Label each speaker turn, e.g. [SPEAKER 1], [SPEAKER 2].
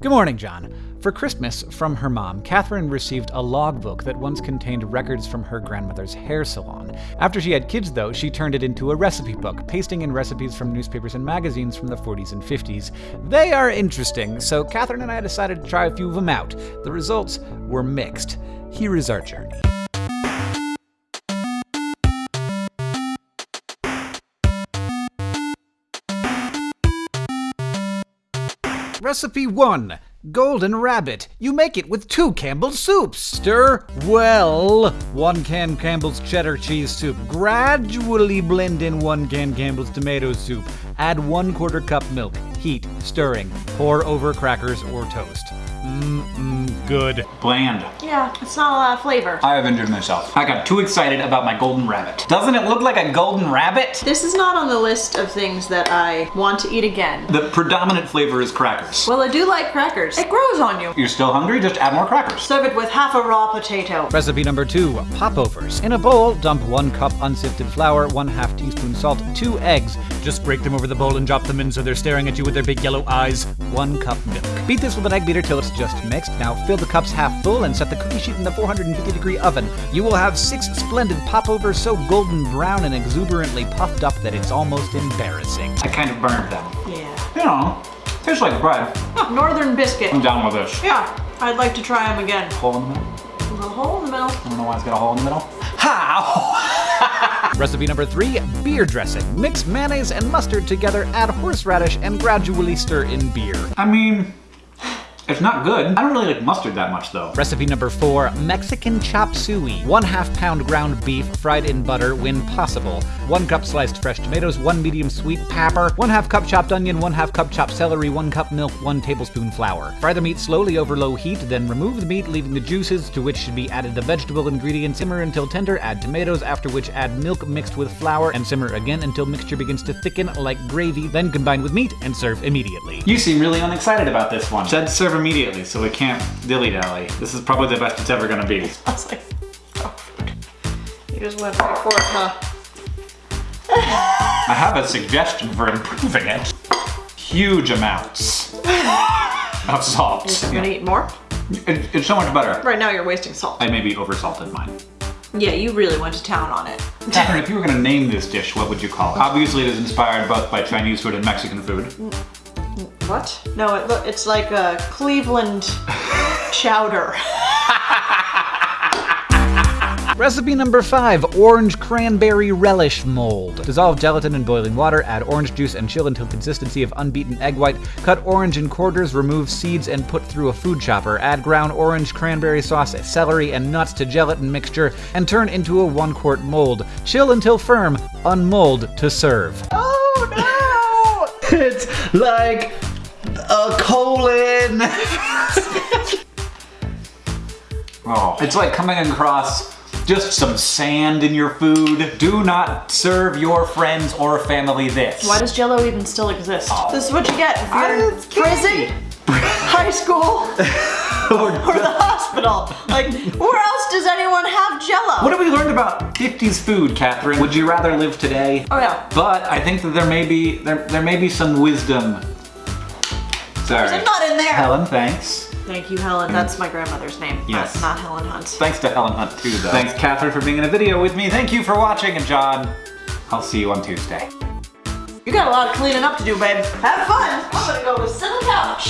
[SPEAKER 1] Good morning, John. For Christmas, from her mom, Catherine received a logbook that once contained records from her grandmother's hair salon. After she had kids, though, she turned it into a recipe book, pasting in recipes from newspapers and magazines from the 40s and 50s. They are interesting, so Catherine and I decided to try a few of them out. The results were mixed. Here is our journey. Recipe 1. Golden Rabbit. You make it with two Campbell's soups. Stir well. One can Campbell's cheddar cheese soup. Gradually blend in one can Campbell's tomato soup. Add one quarter cup milk. Heat, stirring. Pour over crackers or toast. Mmm, good.
[SPEAKER 2] Bland.
[SPEAKER 3] Yeah, it's not a lot of flavor.
[SPEAKER 2] I have injured myself. I got too excited about my golden rabbit. Doesn't it look like a golden rabbit?
[SPEAKER 3] This is not on the list of things that I want to eat again.
[SPEAKER 2] The predominant flavor is crackers.
[SPEAKER 3] Well, I do like crackers. It grows on you.
[SPEAKER 2] You're still hungry? Just add more crackers.
[SPEAKER 3] Serve it with half a raw potato.
[SPEAKER 1] Recipe number two, popovers. In a bowl, dump one cup unsifted flour, one half teaspoon salt, two eggs. Just break them over the bowl and drop them in so they're staring at you with their big yellow eyes. One cup milk. Beat this with an egg beater till it's just mixed. Now fill the cups half full and set the cookie sheet in the 450 degree oven. You will have six splendid popovers so golden brown and exuberantly puffed up that it's almost embarrassing.
[SPEAKER 2] I kind of burned them.
[SPEAKER 3] Yeah.
[SPEAKER 2] You know, tastes like bread.
[SPEAKER 3] Oh, Northern biscuit.
[SPEAKER 2] I'm down with this.
[SPEAKER 3] Yeah, I'd like to try them again.
[SPEAKER 2] Hole in the middle?
[SPEAKER 3] A hole in the middle.
[SPEAKER 2] I don't know why it's got a hole in the middle. How?
[SPEAKER 1] Recipe number three, beer dressing. Mix mayonnaise and mustard together, add horseradish, and gradually stir in beer.
[SPEAKER 2] I mean, it's not good. I don't really like mustard that much though.
[SPEAKER 1] Recipe number four, Mexican chop suey. One half pound ground beef fried in butter when possible. One cup sliced fresh tomatoes, one medium sweet pepper, one half cup chopped onion, one half cup chopped celery, one cup milk, one tablespoon flour. Fry the meat slowly over low heat, then remove the meat, leaving the juices, to which should be added the vegetable ingredients. Simmer until tender, add tomatoes, after which add milk mixed with flour, and simmer again until mixture begins to thicken like gravy, then combine with meat and serve immediately.
[SPEAKER 2] You seem really unexcited about this one. Said serve immediately, so we can't dilly-dally. This is probably the best it's ever gonna be.
[SPEAKER 3] I was like, oh, you just went right for it, huh?
[SPEAKER 2] I have a suggestion for improving it. Huge amounts of salt.
[SPEAKER 3] You're gonna eat more?
[SPEAKER 2] It- it's so much better.
[SPEAKER 3] Right now you're wasting salt.
[SPEAKER 2] I maybe oversalted mine.
[SPEAKER 3] Yeah, you really went to town on it.
[SPEAKER 2] Catherine, if you were gonna name this dish, what would you call it? Obviously it is inspired both by Chinese food and Mexican food. Mm.
[SPEAKER 3] What? No, it, look, it's like a Cleveland chowder.
[SPEAKER 1] Recipe number five, orange cranberry relish mold. Dissolve gelatin in boiling water, add orange juice and chill until consistency of unbeaten egg white. Cut orange in quarters, remove seeds and put through a food chopper. Add ground orange cranberry sauce, celery, and nuts to gelatin mixture and turn into a one quart mold. Chill until firm, unmold to serve.
[SPEAKER 3] Oh no!
[SPEAKER 2] It's like a colon. oh, it's like coming across just some sand in your food. Do not serve your friends or family this.
[SPEAKER 3] Why does Jello even still exist?
[SPEAKER 2] Oh.
[SPEAKER 3] This is what you get if you're in prison, high school, or the hospital. Like, where else does anyone have Jello?
[SPEAKER 2] What have we learned about 50s food, Catherine? Would you rather live today?
[SPEAKER 3] Oh yeah.
[SPEAKER 2] But I think that there may be there there may be some wisdom. Sorry.
[SPEAKER 3] There's a nut in there.
[SPEAKER 2] Helen, thanks.
[SPEAKER 3] Thank you, Helen. That's my grandmother's name.
[SPEAKER 2] Yes.
[SPEAKER 3] Not, not Helen Hunt.
[SPEAKER 2] Thanks to Helen Hunt too, though. Thanks, Catherine, for being in a video with me. Thank you for watching, and John, I'll see you on Tuesday.
[SPEAKER 3] You got a lot of cleaning up to do, babe. Have fun. I'm gonna go sit on the couch.